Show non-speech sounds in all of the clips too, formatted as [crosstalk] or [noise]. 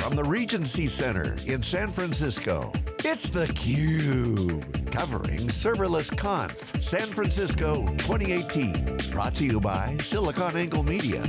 from the Regency Center in San Francisco, it's theCUBE, covering Serverless Conf San Francisco 2018. Brought to you by SiliconANGLE Media.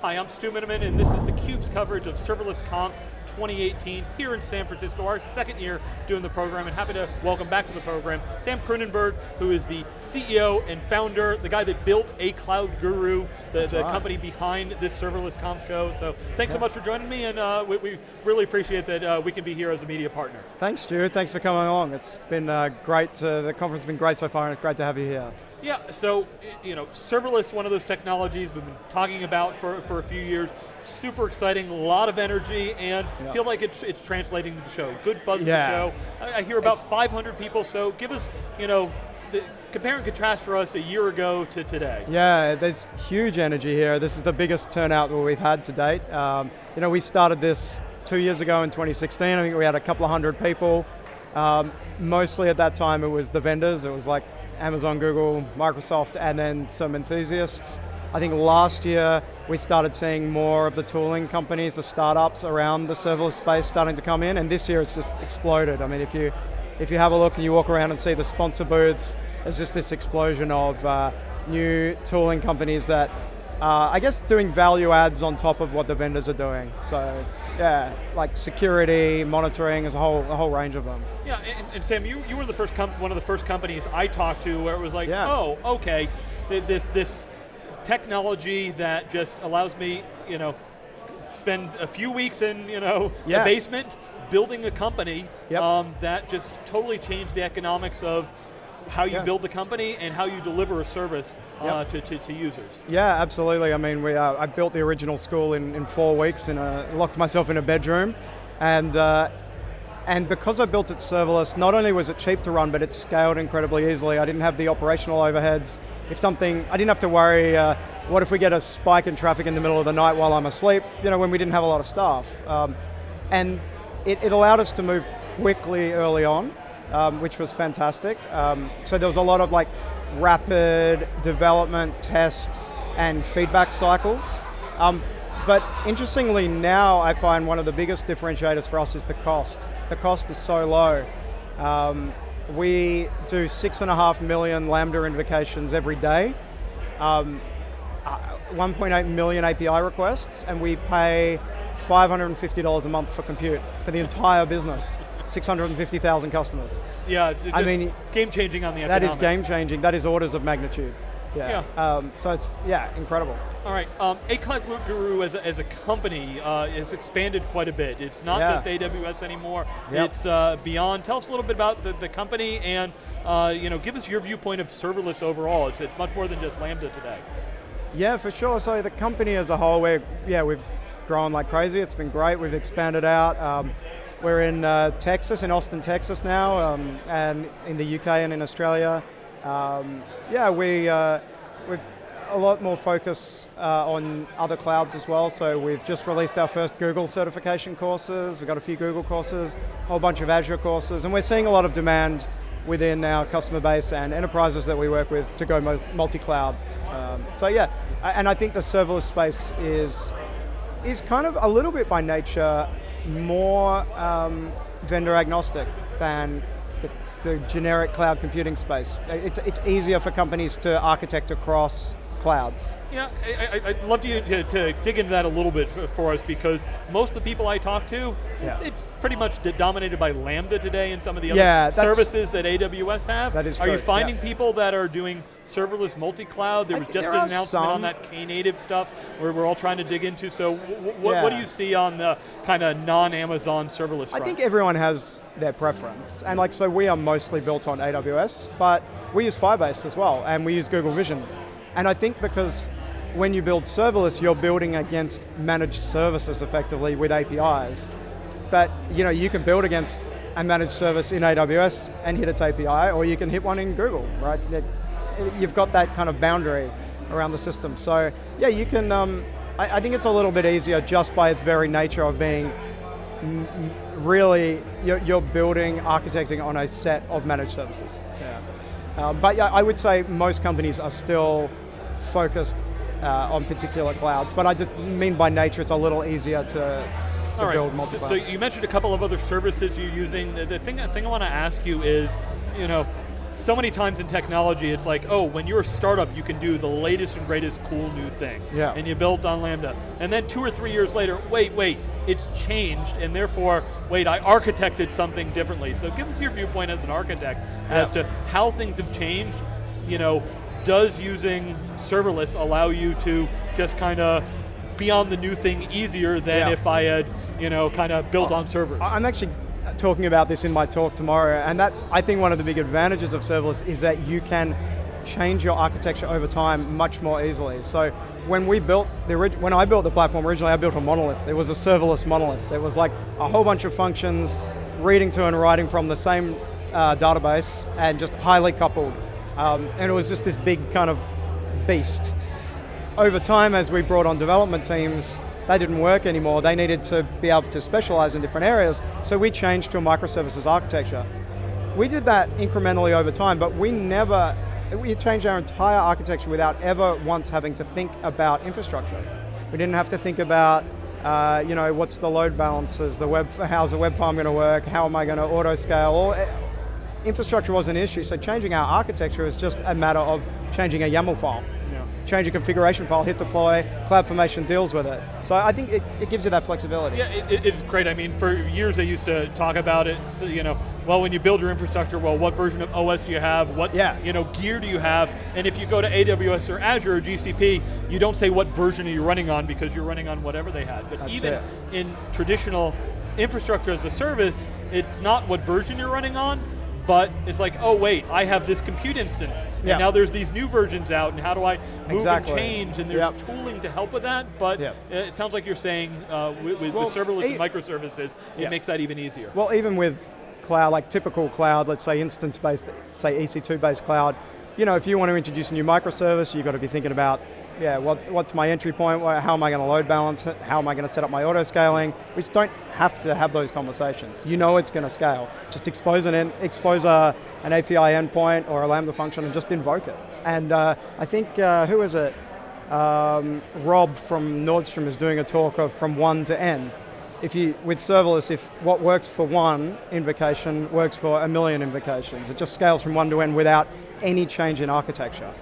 Hi, I'm Stu Miniman, and this is theCUBE's coverage of Serverless Conf 2018 here in San Francisco, our second year doing the program, and happy to welcome back to the program Sam Kroonenberg, who is the CEO and founder, the guy that built A Cloud Guru, the, the right. company behind this Serverless Conf show. So thanks yeah. so much for joining me, and uh, we, we, really appreciate that uh, we can be here as a media partner. Thanks, Stu. Thanks for coming along. It's been uh, great. The conference has been great so far, and it's great to have you here. Yeah, so, you know, serverless, one of those technologies we've been talking about for, for a few years. Super exciting, a lot of energy, and yeah. feel like it's, it's translating to the show. Good buzz yeah. the show. I, I hear about it's 500 people, so give us, you know, the, compare and contrast for us a year ago to today. Yeah, there's huge energy here. This is the biggest turnout that we've had to date. Um, you know, we started this two years ago in 2016. I think we had a couple of hundred people. Um, mostly at that time it was the vendors. It was like Amazon, Google, Microsoft, and then some enthusiasts. I think last year we started seeing more of the tooling companies, the startups around the serverless space starting to come in, and this year it's just exploded. I mean, if you, if you have a look and you walk around and see the sponsor booths, there's just this explosion of uh, new tooling companies that, uh, I guess, doing value adds on top of what the vendors are doing. So yeah, like security, monitoring, there's a whole, a whole range of them. Yeah, and, and Sam, you, you were the first one of the first companies I talked to where it was like, yeah. oh, okay, this, this technology that just allows me, you know, spend a few weeks in, you know, yeah. a basement, building a company yep. um, that just totally changed the economics of how you yeah. build the company and how you deliver a service uh, yep. to, to, to, users. Yeah, absolutely. I mean, we, uh, I built the original school in, in four weeks and uh, locked myself in a bedroom. And, uh, and because I built it serverless, not only was it cheap to run, but it scaled incredibly easily. I didn't have the operational overheads. If something, I didn't have to worry, uh, what if we get a spike in traffic in the middle of the night while I'm asleep, you know, when we didn't have a lot of staff. Um, and it, it allowed us to move quickly early on um, which was fantastic. Um, so there was a lot of like rapid development, test, and feedback cycles. Um, but interestingly now I find one of the biggest differentiators for us is the cost. The cost is so low. Um, we do six and a half million Lambda invocations every day. Um, uh, 1.8 million API requests, and we pay $550 a month for compute for the entire business. 650,000 customers. Yeah, I mean, game changing on the That is game changing, that is orders of magnitude. Yeah, yeah. Um, so it's, yeah, incredible. All right, um, A-Cloud Guru as a, as a company uh, has expanded quite a bit. It's not yeah. just AWS anymore, yep. it's uh, beyond. Tell us a little bit about the, the company and uh, you know, give us your viewpoint of serverless overall. It's, it's much more than just Lambda today. Yeah, for sure. So the company as a whole, we're, yeah, we've grown like crazy. It's been great. We've expanded out. Um, we're in uh, Texas, in Austin, Texas now, um, and in the UK and in Australia. Um, yeah, we, uh, we've a lot more focus uh, on other clouds as well, so we've just released our first Google certification courses, we've got a few Google courses, a whole bunch of Azure courses, and we're seeing a lot of demand within our customer base and enterprises that we work with to go multi-cloud. Um, so yeah, and I think the serverless space is, is kind of a little bit by nature more um, vendor agnostic than the, the, generic cloud computing space. It's, it's easier for companies to architect across clouds. Yeah, I, would love you to, to, dig into that a little bit for, for, us because most of the people I talk to, yeah. it's pretty much dominated by Lambda today and some of the other services that AWS have. That is Are true, you finding yeah. people that are doing serverless multi-cloud? There was just an announcement some. on that Knative stuff where we're all trying to dig into. So what, what do you see on the kind of non-Amazon serverless front? I think everyone has their preference. And like, so we are mostly built on AWS, but we use Firebase as well, and we use Google Vision. And I think because when you build serverless, you're building against managed services effectively with APIs. That you know you can build against a managed service in AWS and hit its API, or you can hit one in Google, right? You've got that kind of boundary around the system. So yeah, you can, um, I, I, think it's a little bit easier just by its very nature of being really, you're, you're, building, architecting on a set of managed services. Yeah. Um, but yeah, I would say most companies are still focused uh, on particular clouds. But I just mean by nature it's a little easier to, to All build So, multiple. so you mentioned a couple of other services you're using. The, thing, the thing I want to ask you is, you know, so many times in technology, it's like, oh, when you're a startup, you can do the latest and greatest cool new thing. Yeah. And you built on Lambda. And then two or three years later, wait, wait, it's changed, and therefore, wait, I architected something differently. So give us your viewpoint as an architect as to how things have changed. You know, does using serverless allow you to just kind of be on the new thing easier than Yeah. if I had, you know, kind of built on servers? I'm actually talking about this in my talk tomorrow, and that's, I think one of the big advantages of serverless is that you can change your architecture over time much more easily. So when we built, the when I built the platform originally, I built a monolith. It was a serverless monolith. It was like a whole bunch of functions, reading to and writing from the same uh, database, and just highly coupled. Um, and it was just this big kind of beast over time, as we brought on development teams, they didn't work anymore. They needed to be able to specialize in different areas, so we changed to a microservices architecture. We did that incrementally over time, but we never, we changed our entire architecture without ever once having to think about infrastructure. We didn't have to think about, uh, you know, what's the load balances, the web, [laughs] how's the web farm going to work, how am I going to auto scale, all, infrastructure wasn't an issue, so changing our architecture is just a matter of changing a YAML file. Yeah. Change a configuration file, hit deploy, CloudFormation deals with it. So I think it, it gives you that flexibility. Yeah, it, it- it's great. I mean, for years they used to talk about it. So, you know, well, when you build your infrastructure, well, what version of OS do you have? What Yeah. you know gear do you have? And if you go to AWS or Azure or GCP, you don't say what version are you running on because you're running on whatever they had. But That's even it. in traditional infrastructure as a service, it's not what version you're running on. But it's like, oh wait, I have this compute instance, and now there's these new versions out, and how do I move Exactly. and change? And there's Yep. tooling to help with that. But Yep. it sounds like you're saying uh, with, with, Well, serverless and microservices, it makes that even easier. Well, even with cloud, like typical cloud, let's say instance-based, say EC2-based cloud, you know, if you want to introduce a new microservice, you've got to be thinking about, yeah, what, what's my entry point, how am I going to load balance, how am I going to set up my auto scaling? We just don't have to have those conversations. You know it's going to scale. Just expose an, expose a, an API endpoint or a Lambda function and just invoke it. And uh, I think, uh, who is it? Um, Rob from Nordstrom is doing a talk of from one to n if you with serverless, if what works for one invocation works for a million invocations, it just scales from one to n without any change in architecture.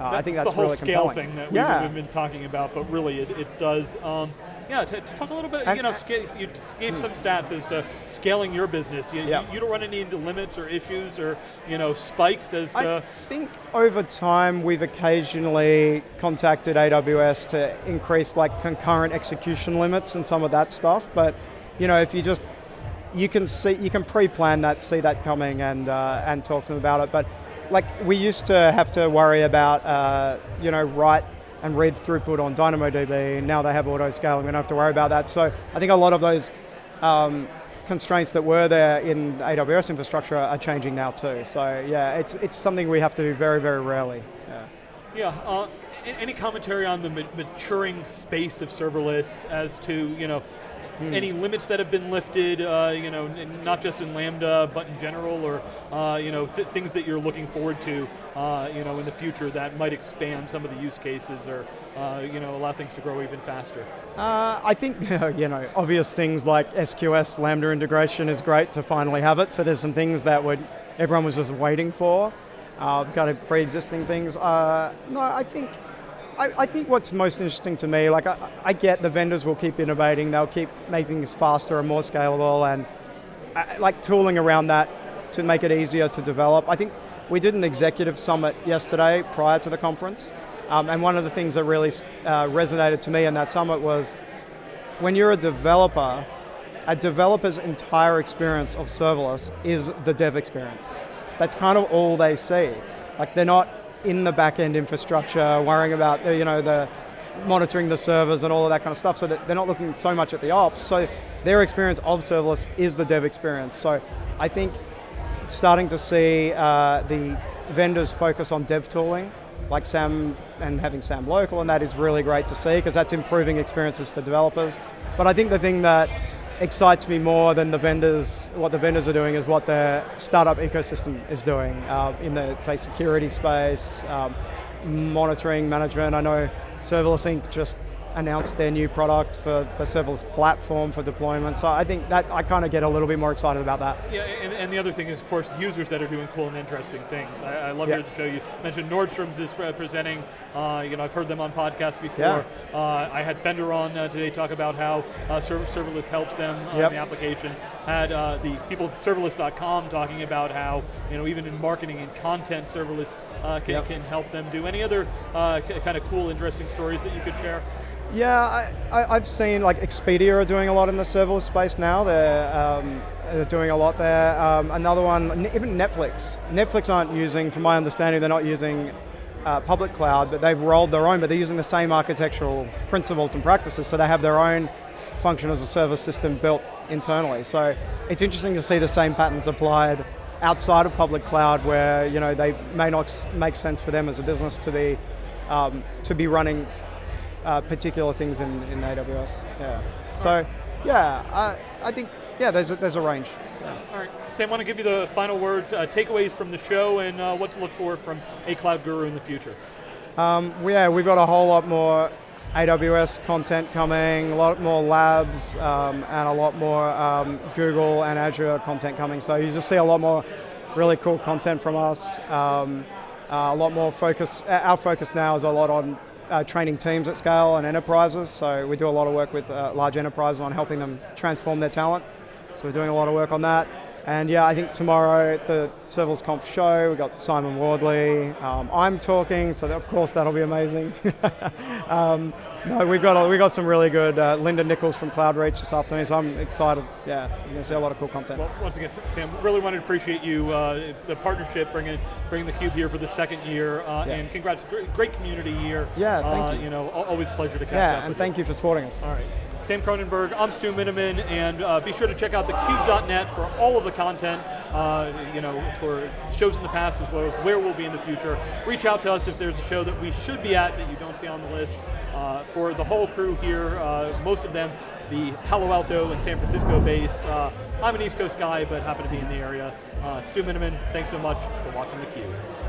Uh, I think that's the whole really scale compelling. thing that we've, Yeah. been talking about, but really it, it does. Um, yeah, to, to talk a little bit. And- you know, you gave some stats as to scaling your business. You, Yeah. you, you don't run any into limits or issues or you know spikes as to... I think over time we've occasionally contacted AWS to increase like concurrent execution limits and some of that stuff, but you know, if you just you can see you can pre-plan that, see that coming, and uh, and talk to them about it. But like we used to have to worry about uh, you know write and read throughput on DynamoDB. Now they have auto scaling. We don't have to worry about that. So I think a lot of those um, constraints that were there in AWS infrastructure are changing now too. So yeah, it's it's something we have to do very very rarely. Yeah. Yeah. Uh, any commentary on the maturing space of serverless as to you know Hmm. any limits that have been lifted? Uh, you know, not just in Lambda, but in general, or uh, you know th- things that you're looking forward to, uh, you know, in the future that might expand some of the use cases or uh, you know allow things to grow even faster. Uh, I think [laughs] you know obvious things like SQS Lambda integration is great to finally have it. So there's some things that would everyone was just waiting for, uh, kind of pre-existing things. Uh, no, I think I, I think what's most interesting to me, like I, I get the vendors will keep innovating, they'll keep making things faster and more scalable, and uh, like tooling around that to make it easier to develop. I think we did an executive summit yesterday prior to the conference, um, and one of the things that really uh, resonated to me in that summit was when you're a developer, a developer's entire experience of serverless is the dev experience. That's kind of all they see. Like they're not in the back-end infrastructure worrying about the, you know the monitoring the servers and all of that kind of stuff. So that they're not looking so much at the ops. So their experience of serverless is the dev experience. So I think starting to see uh, the vendors focus on dev tooling, like SAM and having SAM local, and that is really great to see because that's improving experiences for developers. But I think the thing that excites me more than the vendors, what the vendors are doing is what the startup ecosystem is doing uh, in the, say, security space, um, monitoring, management. I know Serverless Inc. just announced their new product for the serverless platform for deployment. So I think that I kind of get a little bit more excited about that. Yeah, and, and, the other thing is, of course, users that are doing cool and interesting things. I, I love yeah. to show you. mentioned Nordstrom's is presenting. Uh, you know, I've heard them on podcasts before. Yeah. Uh, I had Fender on uh, today talk about how uh, serverless helps them yep. the application. Had uh, the people serverless.com talking about how you know even in marketing and content, serverless uh, can, yep. can help them do. Any other kind of cool, interesting stories that you could share? Yeah, I, have seen like Expedia are doing a lot in the serverless space now. They're, um, they're doing a lot there. Um, another one, even Netflix. Netflix aren't using, from my understanding, they're not using uh, public cloud, but they've rolled their own, but they're using the same architectural principles and practices, so they have their own function as a service system built internally. So it's interesting to see the same patterns applied outside of public cloud where you know they may not make sense for them as a business to be um, to be running uh, particular things in, in AWS. Yeah. So, yeah, I, I think yeah, there's a, there's a range. Yeah. All right, Sam, I want to give you the final words, uh, takeaways from the show, and uh, what to look for from a cloud guru in the future. Um, yeah, we've got a whole lot more AWS content coming, a lot more labs, um, and a lot more um, Google and Azure content coming. So you just see a lot more really cool content from us. Um, uh, a lot more focus. Our focus now is a lot on uh, training teams at scale and enterprises. So we do a lot of work with uh, large enterprises on helping them transform their talent. So we're doing a lot of work on that. And yeah, I think tomorrow at the Serverless Conf show, we've got Simon Wardley. Um, I'm talking, so of course that'll be amazing. [laughs] um, no, we've got, we've got some really good, uh, Linda Nichols from CloudReach this afternoon, so I'm excited. Yeah, you're going to see a lot of cool content. Well, once again, Sam, really wanted to appreciate you, uh, the partnership, bringing bringing theCUBE here for the second year, uh, yeah. and congrats, great, great, community year. Yeah, thank uh, you. You know, always a pleasure to catch yeah, up Yeah, and thank you. you for supporting us. All right. Sam Kroonenberg, I'm Stu Miniman, and uh, be sure to check out thecube.net for all of the content, uh, you know, for shows in the past as well as where we'll be in the future. Reach out to us if there's a show that we should be at that you don't see on the list. Uh, for the whole crew here, uh, most of them the Palo Alto and San Francisco based. Uh, I'm an East Coast guy, but happen to be in the area. Uh, Stu Miniman, thanks so much for watching theCUBE.